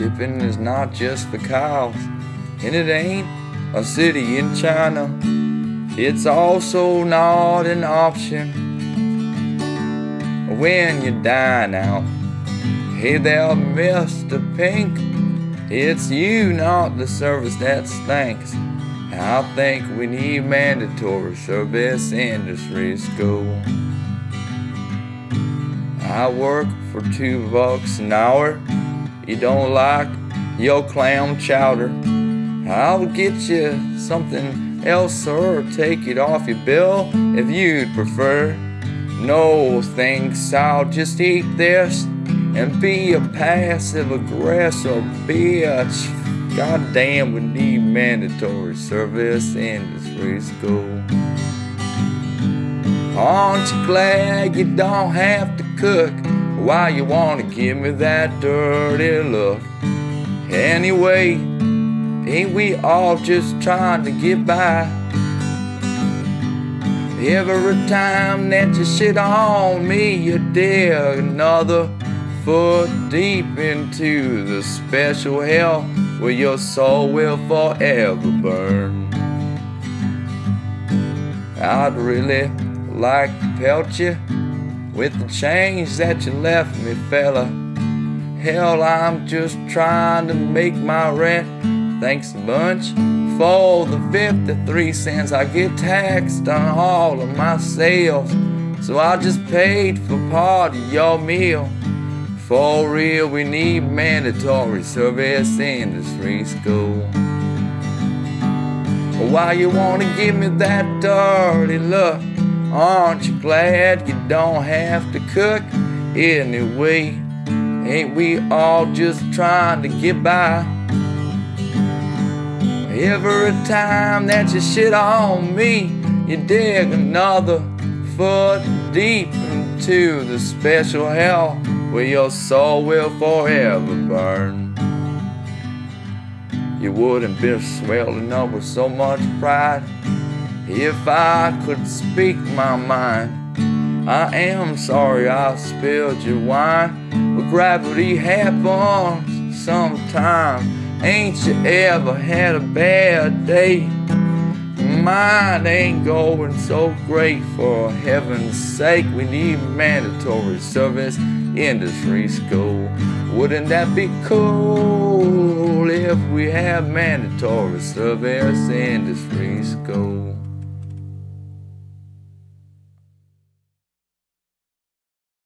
Tipping is not just for cows, and it ain't a city in China. It's also not an option when you dine out. Hey there, Mr. Pink. It's you, not the service that stinks. I think we need mandatory service industry school. I work for two bucks an hour. You don't like your clam chowder? I'll get you something else or take it off your bill if you'd prefer. No thanks, I'll just eat this and be a passive aggressive bitch. God damn, we need mandatory service industry school. Aren't you glad you don't have to cook? Why you wanna give me that dirty look? Anyway, ain't we all just trying to get by? Every time that you sit on me, you dig another foot deep into the special hell where your soul will forever burn. I'd really like to pelt you with the change that you left me, fella. Hell, I'm just trying to make my rent. Thanks a bunch for the 53 cents I get taxed on all of my sales. So I just paid for part of your meal. For real, we need mandatory service industry school. Why you wanna give me that dirty look? Aren't you glad you don't have to cook anyway? Ain't we all just trying to get by? Every time that you shit on me, you dig another foot deep into the special hell where your soul will forever burn. You wouldn't be swelling up with so much pride if I could speak my mind. I am sorry I spilled your wine, but gravity happens sometime. Ain't you ever had a bad day? Mine ain't going so great for heaven's sake. We need mandatory service industry school. Wouldn't that be cool if we had mandatory service industry school?